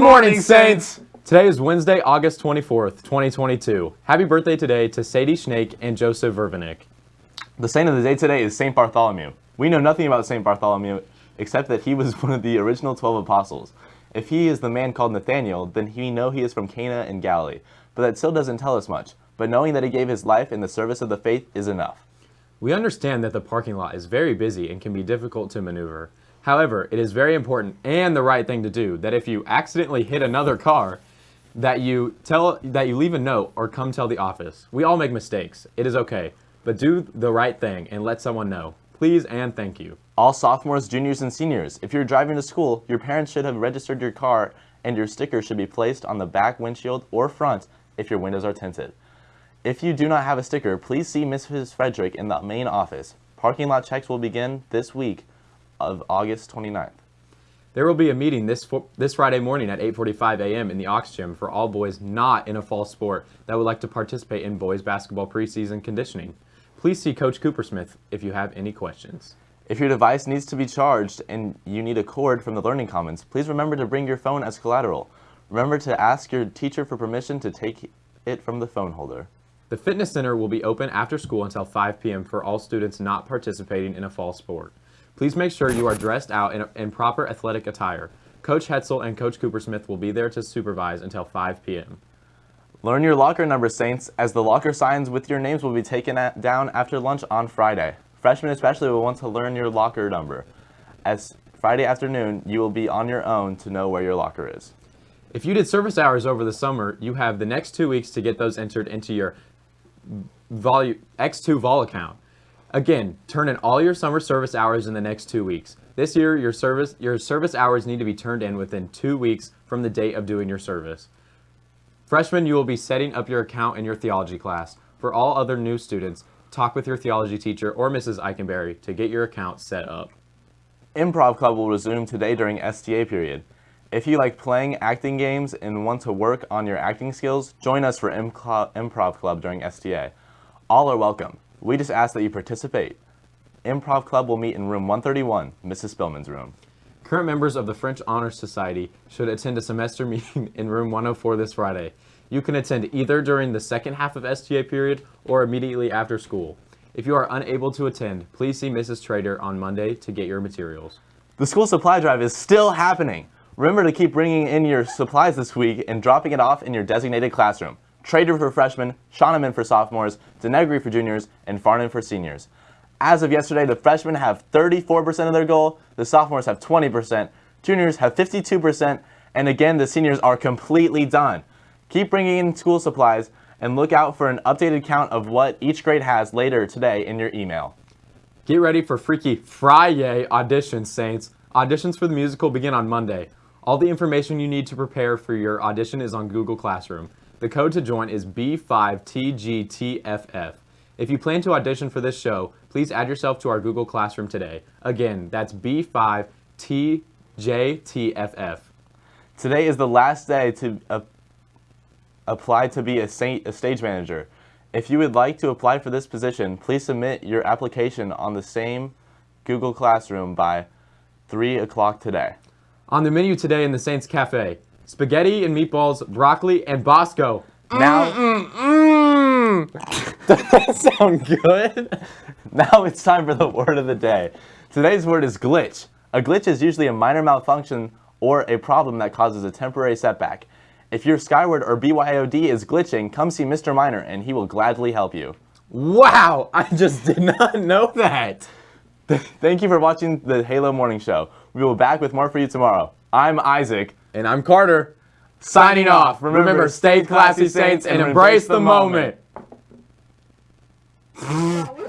morning, Saints! Today is Wednesday, August 24th, 2022. Happy birthday today to Sadie Schnake and Joseph Vervinick. The saint of the day today is St. Bartholomew. We know nothing about St. Bartholomew except that he was one of the original 12 apostles. If he is the man called Nathaniel, then we know he is from Cana in Galilee. But that still doesn't tell us much. But knowing that he gave his life in the service of the faith is enough. We understand that the parking lot is very busy and can be difficult to maneuver. However, it is very important and the right thing to do that if you accidentally hit another car, that you tell that you leave a note or come tell the office. We all make mistakes. It is okay, but do the right thing and let someone know. Please and thank you. All sophomores, juniors, and seniors, if you're driving to school, your parents should have registered your car and your sticker should be placed on the back windshield or front if your windows are tinted. If you do not have a sticker, please see Mrs. Frederick in the main office. Parking lot checks will begin this week of August 29th. There will be a meeting this this Friday morning at 8:45 a.m. in the Aux Gym for all boys not in a fall sport that would like to participate in boys basketball preseason conditioning. Please see Coach Coopersmith if you have any questions. If your device needs to be charged and you need a cord from the Learning Commons, please remember to bring your phone as collateral. Remember to ask your teacher for permission to take it from the phone holder. The fitness center will be open after school until 5 p.m. for all students not participating in a fall sport. Please make sure you are dressed out in, in proper athletic attire. Coach Hetzel and Coach Cooper Smith will be there to supervise until 5 p.m. Learn your locker number, Saints, as the locker signs with your names will be taken at, down after lunch on Friday. Freshmen especially will want to learn your locker number. As Friday afternoon, you will be on your own to know where your locker is. If you did service hours over the summer, you have the next two weeks to get those entered into your x2VOL account. Again, turn in all your summer service hours in the next two weeks. This year, your service, your service hours need to be turned in within two weeks from the date of doing your service. Freshmen, you will be setting up your account in your theology class. For all other new students, talk with your theology teacher or Mrs. Eikenberry to get your account set up. Improv Club will resume today during STA period. If you like playing acting games and want to work on your acting skills, join us for Improv Club during STA. All are welcome. We just ask that you participate. Improv Club will meet in room 131, Mrs. Spillman's room. Current members of the French Honor Society should attend a semester meeting in room 104 this Friday. You can attend either during the second half of STA period or immediately after school. If you are unable to attend, please see Mrs. Trader on Monday to get your materials. The school supply drive is still happening. Remember to keep bringing in your supplies this week and dropping it off in your designated classroom. Trader for freshmen, Shawneman for sophomores, Denegri for juniors, and Farnan for seniors. As of yesterday, the freshmen have 34% of their goal, the sophomores have 20%, juniors have 52%, and again, the seniors are completely done. Keep bringing in school supplies and look out for an updated count of what each grade has later today in your email. Get ready for Freaky Friday auditions, Saints. Auditions for the musical begin on Monday. All the information you need to prepare for your audition is on Google Classroom. The code to join is B5TGTFF. If you plan to audition for this show, please add yourself to our Google Classroom today. Again, that's B5TJTFF. Today is the last day to uh, apply to be a, saint, a stage manager. If you would like to apply for this position, please submit your application on the same Google Classroom by 3 o'clock today. On the menu today in the Saints Cafe, spaghetti and meatballs, broccoli, and Bosco. Now, mm, mm, mm. does that sound good? now it's time for the word of the day. Today's word is glitch. A glitch is usually a minor malfunction or a problem that causes a temporary setback. If your Skyward or BYOD is glitching, come see Mr. Miner and he will gladly help you. Wow, I just did not know that. Thank you for watching the Halo Morning Show. We will be back with more for you tomorrow. I'm Isaac. And I'm Carter. Signing off. Remember, Remember stay classy, Saints, and embrace the moment.